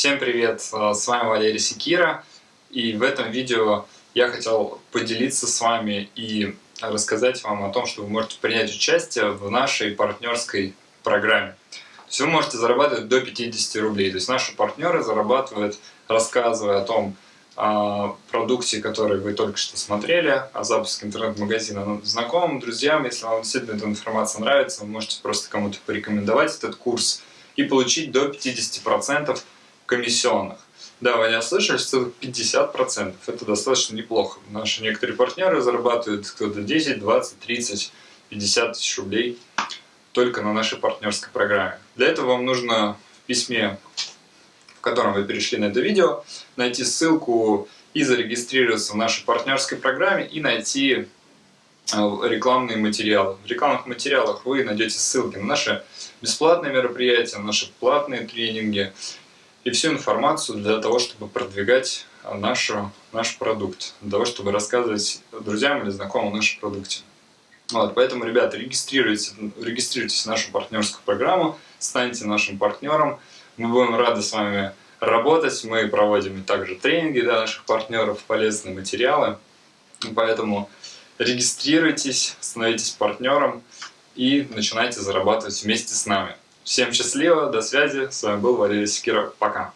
Всем привет, э, с вами Валерий Секира, и в этом видео я хотел поделиться с вами и рассказать вам о том, что вы можете принять участие в нашей партнерской программе. То есть вы можете зарабатывать до 50 рублей, то есть наши партнеры зарабатывают, рассказывая о том, о продукте, который вы только что смотрели, о запуске интернет-магазина знакомым, друзьям. Если вам действительно эта информация нравится, вы можете просто кому-то порекомендовать этот курс и получить до 50% комиссионных. Да, вы не ослышались, что 50%. Это достаточно неплохо. Наши некоторые партнеры зарабатывают кто-то 10, 20, 30, 50 тысяч рублей только на нашей партнерской программе. Для этого вам нужно в письме, в котором вы перешли на это видео, найти ссылку и зарегистрироваться в нашей партнерской программе и найти э, рекламные материалы. В рекламных материалах вы найдете ссылки на наши бесплатные мероприятия, наши платные тренинги, и всю информацию для того, чтобы продвигать нашу, наш продукт, для того, чтобы рассказывать друзьям или знакомым о нашем продукте. Вот, поэтому, ребята, регистрируйтесь, регистрируйтесь в нашу партнерскую программу, станьте нашим партнером. Мы будем рады с вами работать. Мы проводим также тренинги для наших партнеров, полезные материалы. Поэтому регистрируйтесь, становитесь партнером и начинайте зарабатывать вместе с нами. Всем счастливо, до связи. С вами был Валерий Секиров. Пока.